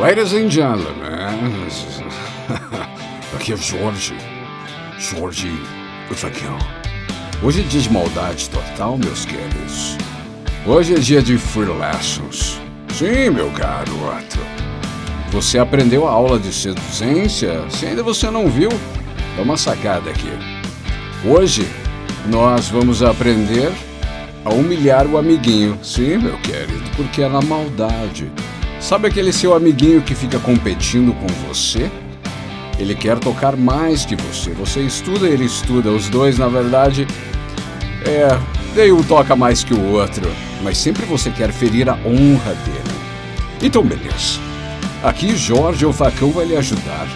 Ladies and gentlemen, aqui é Jorge, Jorge Facão. Hoje é dia de maldade total, meus queridos. Hoje é dia de free lessons. Sim, meu garoto. Você aprendeu a aula de seduzência? Se ainda você não viu, dá uma sacada aqui. Hoje nós vamos aprender a humilhar o amiguinho. Sim, meu querido, porque é na maldade. Sabe aquele seu amiguinho que fica competindo com você? Ele quer tocar mais que você. Você estuda, ele estuda. Os dois, na verdade, é. Nenhum toca mais que o outro. Mas sempre você quer ferir a honra dele. Então, beleza. Aqui Jorge o Facão vai lhe ajudar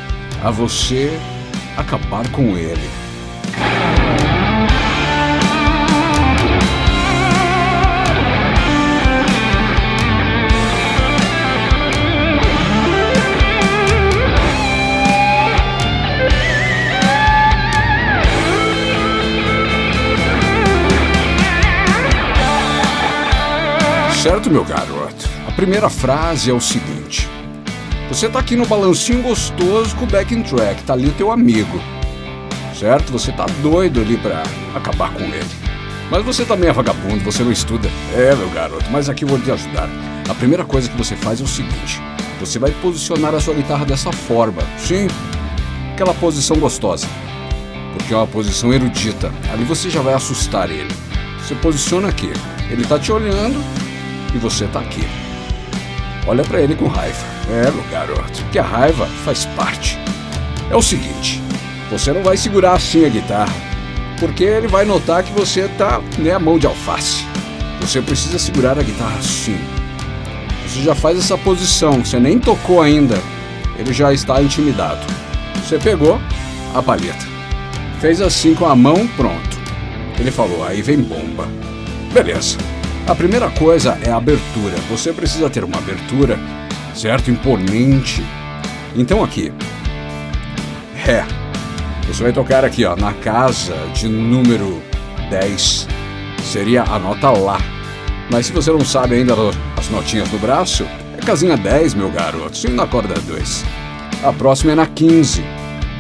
a você acabar com ele. Certo, meu garoto? A primeira frase é o seguinte: Você tá aqui no balancinho gostoso com o backing track, tá ali o teu amigo. Certo? Você tá doido ali pra acabar com ele. Mas você também é vagabundo, você não estuda. É, meu garoto, mas aqui eu vou te ajudar. A primeira coisa que você faz é o seguinte: você vai posicionar a sua guitarra dessa forma. Sim, aquela posição gostosa. Porque é uma posição erudita. Ali você já vai assustar ele. Você posiciona aqui. Ele tá te olhando, e você tá aqui. Olha para ele com raiva. É, meu garoto, que a raiva faz parte. É o seguinte, você não vai segurar assim a guitarra, porque ele vai notar que você tá, né, a mão de alface. Você precisa segurar a guitarra assim. Você já faz essa posição, você nem tocou ainda. Ele já está intimidado. Você pegou a palheta. Fez assim com a mão, pronto. Ele falou, aí vem bomba. Beleza. A primeira coisa é a abertura. Você precisa ter uma abertura, certo? Imponente. Então aqui, Ré. Você vai tocar aqui, ó, na casa de número 10. Seria a nota Lá. Mas se você não sabe ainda as notinhas do braço, é casinha 10, meu garoto, sim na corda 2. A próxima é na 15.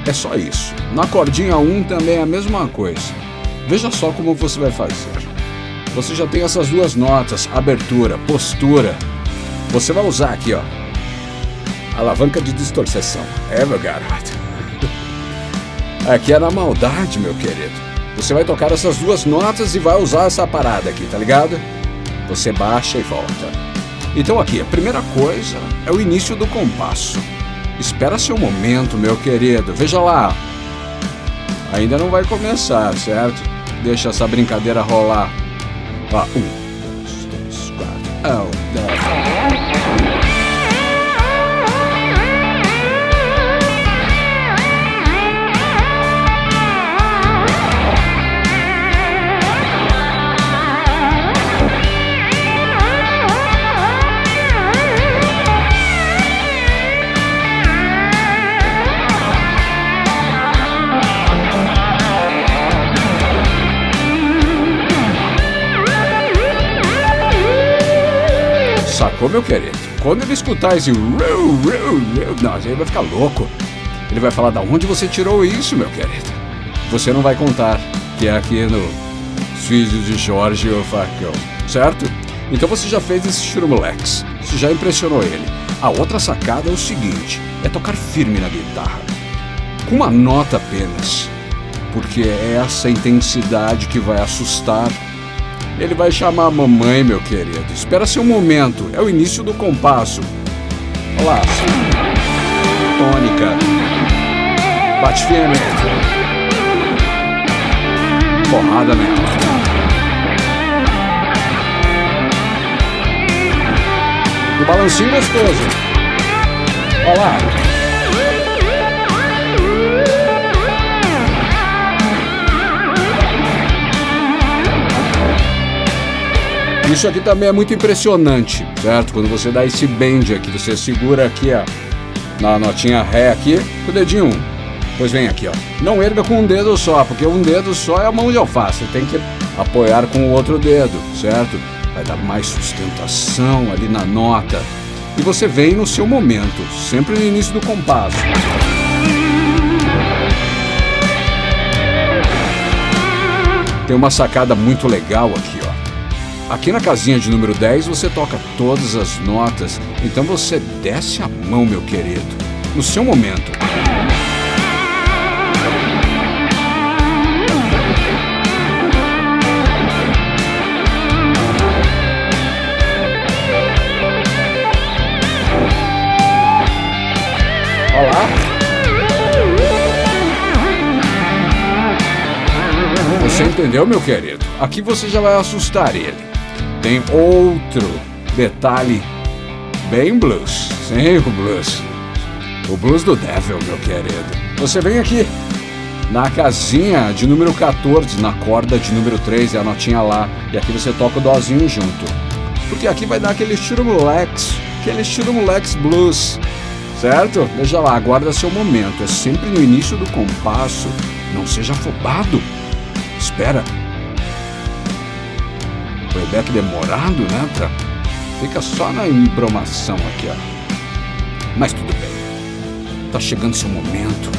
É só isso. Na cordinha 1 também é a mesma coisa. Veja só como você vai fazer você já tem essas duas notas, abertura, postura. Você vai usar aqui, ó, alavanca de distorção. É, meu garoto. Aqui é na maldade, meu querido. Você vai tocar essas duas notas e vai usar essa parada aqui, tá ligado? Você baixa e volta. Então aqui, a primeira coisa é o início do compasso. Espera seu momento, meu querido. Veja lá. Ainda não vai começar, certo? Deixa essa brincadeira rolar. Ó, um, dois, três, quatro. Oh, dez. Sacou, meu querido? Quando ele escutar esse não, ele vai ficar louco. Ele vai falar, da onde você tirou isso, meu querido? Você não vai contar, que é aqui no Filhos de Jorge o Facão, certo? Então você já fez esse churumolex, você já impressionou ele. A outra sacada é o seguinte, é tocar firme na guitarra, com uma nota apenas, porque é essa intensidade que vai assustar ele vai chamar a mamãe, meu querido. Espera seu momento. É o início do compasso. Olha lá. Tônica. Bate firme. Porrada nela. Do balancinho gostoso. Olha lá. Isso aqui também é muito impressionante, certo? Quando você dá esse bend aqui, você segura aqui ó, na notinha Ré aqui, com o dedinho 1. Pois vem aqui, ó. Não erga com um dedo só, porque um dedo só é a mão de alface. Você tem que apoiar com o outro dedo, certo? Vai dar mais sustentação ali na nota. e você vem no seu momento, sempre no início do compasso. Tem uma sacada muito legal aqui. Aqui na casinha de número 10 você toca todas as notas, então você desce a mão, meu querido, no seu momento. Olá. Você entendeu, meu querido? Aqui você já vai assustar ele. Tem outro detalhe bem blues. Sim, o blues. O blues do Devil, meu querido. Você vem aqui na casinha de número 14, na corda de número 3, é a notinha lá. E aqui você toca o dozinho junto. Porque aqui vai dar aquele estilo molex, aquele estilo molex blues. Certo? Veja lá, aguarda seu momento. É sempre no início do compasso. Não seja afobado. Espera. Playback demorado, né? Pra... Fica só na embromação aqui, ó. Mas tudo bem. Tá chegando seu momento.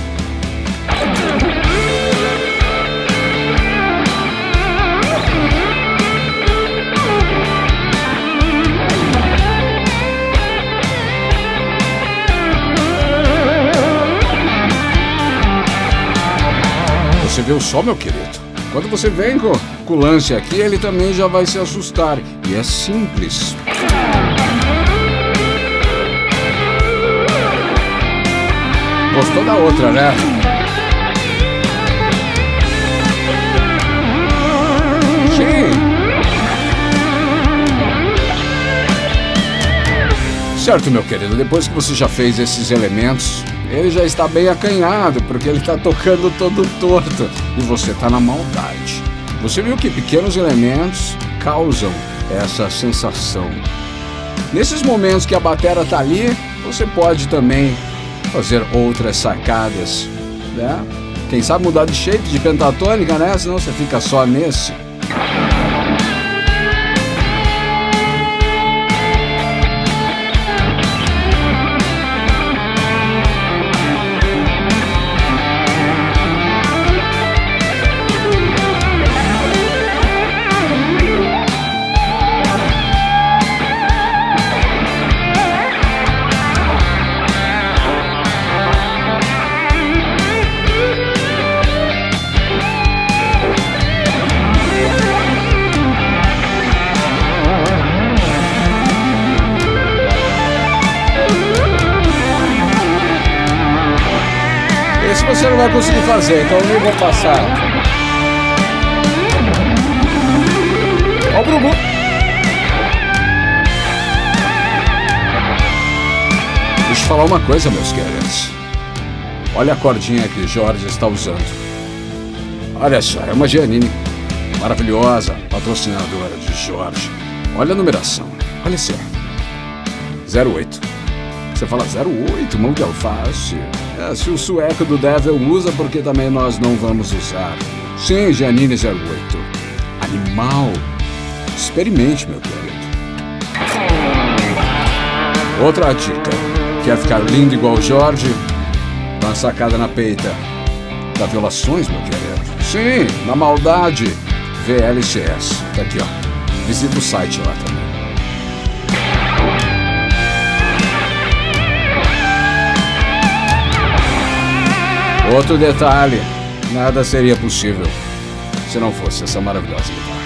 Você viu só, meu querido? Quando você vem com, lance aqui, ele também já vai se assustar. E é simples. Gostou da outra, né? Sim. Certo, meu querido, depois que você já fez esses elementos, ele já está bem acanhado, porque ele está tocando todo torto e você está na maldade. Você viu que pequenos elementos causam essa sensação. Nesses momentos que a batera está ali, você pode também fazer outras sacadas, né? Quem sabe mudar de shape de pentatônica, né? Senão você fica só nesse. Esse conseguir fazer, então eu nem vou passar. Ó o Brubu. Deixa eu falar uma coisa, meus queridos. Olha a cordinha que Jorge está usando. Olha só, é uma Giannini maravilhosa, patrocinadora de Jorge. Olha a numeração, olha só. 08. Você fala 08, mão de alface. É, se o sueco do Devil usa, porque também nós não vamos usar. Sim, Janine 08. Animal. Experimente, meu querido. Outra dica. Quer ficar lindo igual o Jorge? Dá uma sacada na peita. Da Violações, meu querido. Sim, na maldade. VLCS. Tá aqui, ó. Visita o site lá também. Outro detalhe: nada seria possível se não fosse essa maravilhosa guitarra.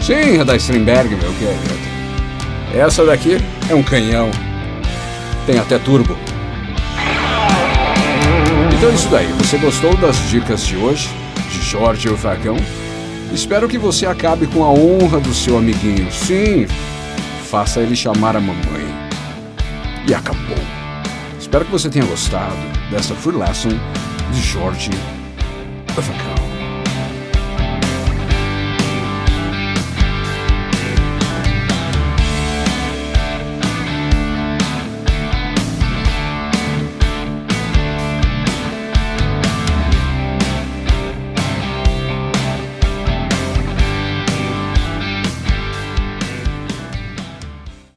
Sim, é da Stringberg, meu querido. Essa daqui é um canhão. Tem até turbo. Então é isso daí. Você gostou das dicas de hoje? De Jorge e o Facão? Espero que você acabe com a honra do seu amiguinho. Sim, faça ele chamar a mamãe. E acabou. Espero que você tenha gostado dessa Free Lesson de Jorge.